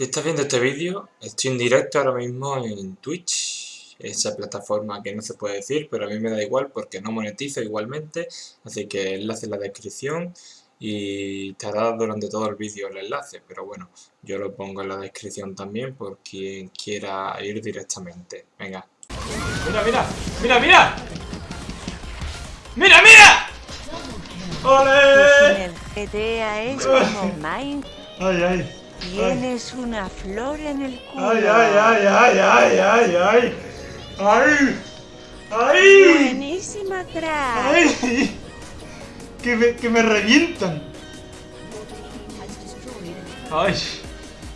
Si estás viendo este vídeo, estoy en directo ahora mismo en Twitch, esa plataforma que no se puede decir, pero a mí me da igual porque no monetizo igualmente, así que enlace en la descripción y estará durante todo el vídeo el enlace, pero bueno, yo lo pongo en la descripción también por quien quiera ir directamente. Venga. ¡Mira, mira! ¡Mira, mira! ¡Mira, mira! ¡Ole! GTA es como Mine. ¡Ay, ay! Tienes una flor en el culo. ¡Ay, ay, ay, ay, ay, ay, ay! ¡Ay! ¡Ay! Buenísima crack. ¡Ay! Que me, que me revientan. ¡Ay!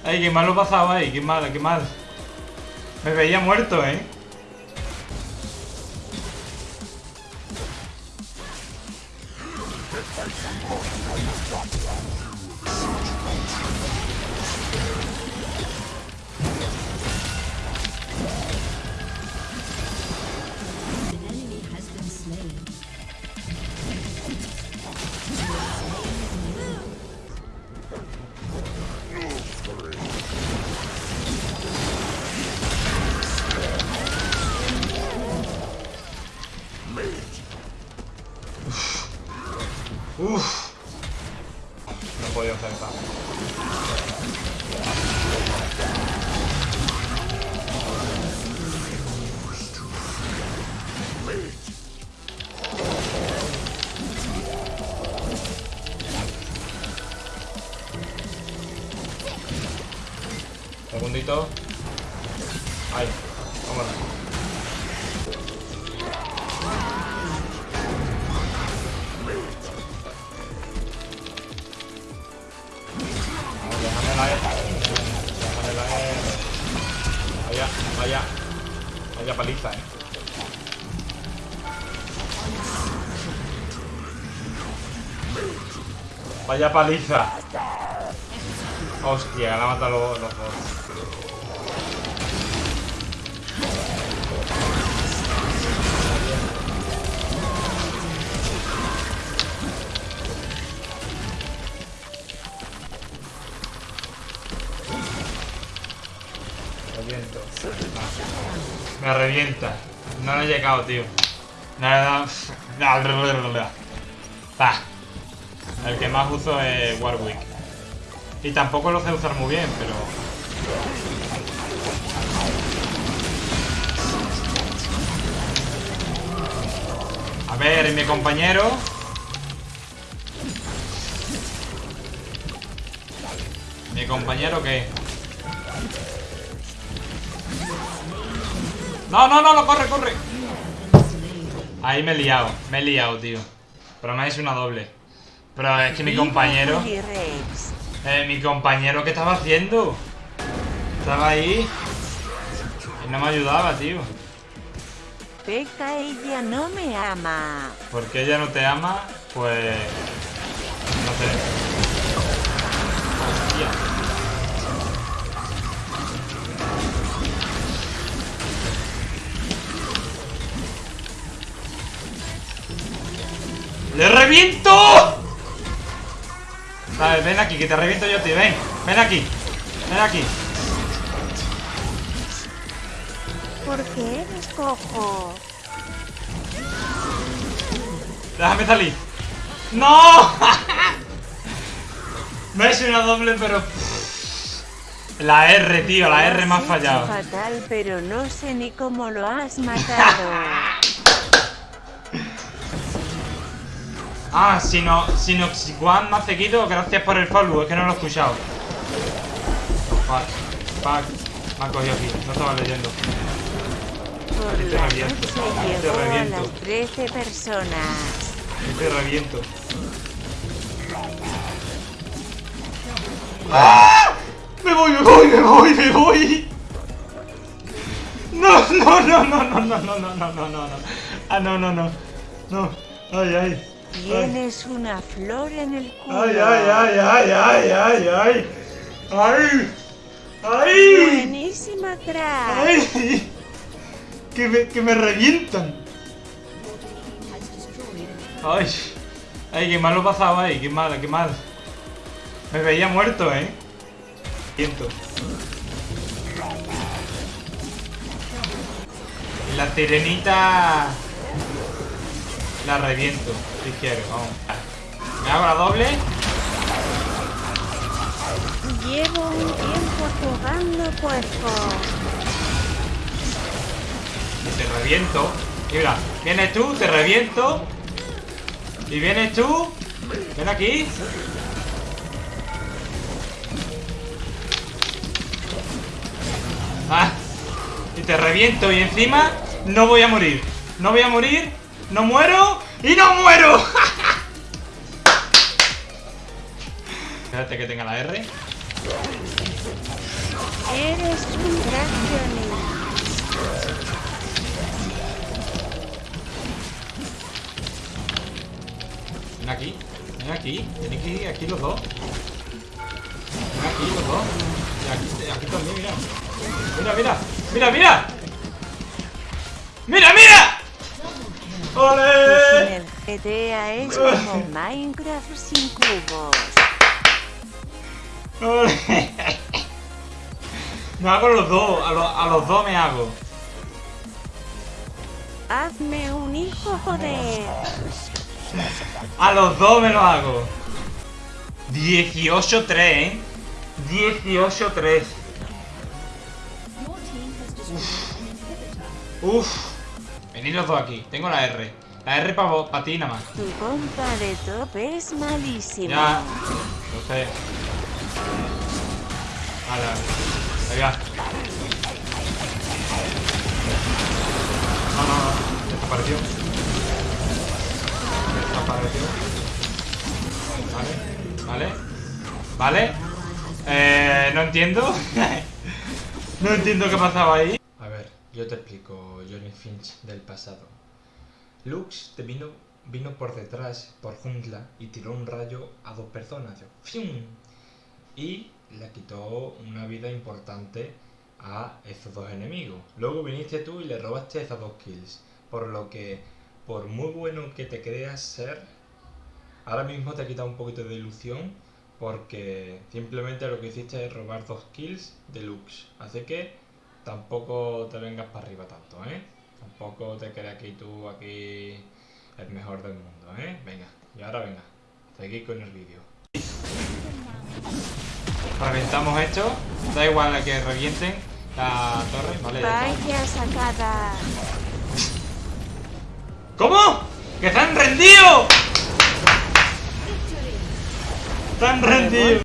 ¡Ay, qué mal lo pasaba ahí! ¡Qué mal, qué mal! Me veía muerto, ¿eh? Segundito. Ahí, vámonos. Vamos, déjame la E. Déjame la E. Vaya, vaya. Vaya paliza, eh. Vaya paliza. Hostia, la mata los, los dos. Reviento. No. Me revienta. No le he llegado, tío. Nada. Pa. El que más uso es Warwick. Y tampoco lo sé usar muy bien, pero. A ver, ¿y mi compañero? ¿Mi compañero qué? No, no, no, no, corre, corre. Ahí me he liado, me he liado, tío. Pero me ha hecho una doble. Pero es que mi compañero... Eh, mi compañero, ¿qué estaba haciendo? Estaba ahí. Y no me ayudaba, tío. Peca, ella no me ama. ¿Por qué ella no te ama? Pues... No sé. Hostia. ¡Le reviento! Vale, ven aquí, que te reviento yo, tío. Ven, ven aquí. Ven aquí. ¿Por qué eres cojo? Déjame salir. ¡No! Me he hecho una doble, pero... La R, tío, la R me ha fallado. fatal, pero no sé ni cómo lo has matado. Ah, si no, si no, si Juan me ha seguido, gracias por el follow, es que no lo he escuchado. Fuck, fuck, me ha cogido aquí, no estaba leyendo. Por Te la reviento, noche te a reviento. las 13 personas. Te reviento. ¡Ah! ¡Me voy, me voy, me voy, me voy! No, no, no, no, no, no, no, no, no, no, no, no. Ah, no, no, no. No. Ay, ay. Tienes una flor en el culo. Ay, ay, ay, ay, ay, ay, ay. Ay. Ay. Buenísima crack. Ay. Que me, que me revientan. Ay. Ay, qué mal lo pasaba ahí, qué mal, qué mal. Me veía muerto, ¿eh? Siento. La sirenita la reviento si quiero, vamos. Me hago la doble. Llevo un tiempo jugando cuerpo. Y te reviento. Y mira, vienes tú, te reviento. Y vienes tú. Ven aquí. Ah, y te reviento y encima no voy a morir. No voy a morir, no muero y no muero. Espérate que tenga la R. Eres un Johnny. Ven aquí, ven aquí, tenéis que ir aquí los dos. Ven aquí los dos. Y aquí, aquí también, mira. Mira, mira, mira, mira. ¡Mira, mira! ¡Ole! el GTA es como Minecraft sin cubos. ¡Ole! Me hago los dos, a, los- a los dos me hago. Hazme un hijo, joder. A los dos me lo hago. 18-3, ¿eh? 18-3. Uf. Venid los dos aquí. Tengo la R. La R para ti nada más. Tu compa de top es malísimo. Ya. Lo sé. Vale, vale. Ahí va. No, no, no. Desapareció. Desapareció. Vale. Vale. Vale. Eh, no entiendo. no entiendo qué pasaba ahí. Yo te explico, Johnny Finch del pasado. Lux te vino, vino por detrás, por jungla, y tiró un rayo a dos personas. ¡fium! Y le quitó una vida importante a esos dos enemigos. Luego viniste tú y le robaste esas dos kills. Por lo que, por muy bueno que te creas ser, ahora mismo te ha quitado un poquito de ilusión porque simplemente lo que hiciste es robar dos kills de Lux. Así que tampoco te vengas para arriba tanto, ¿eh? Tampoco te creas que tú aquí el mejor del mundo, ¿eh? Venga, y ahora venga, seguid con el vídeo. Reventamos esto, da igual a que revienten la torre, ¿vale? Vaya sacada. ¿Cómo? ¡Que se han rendido! ¡Se han rendido!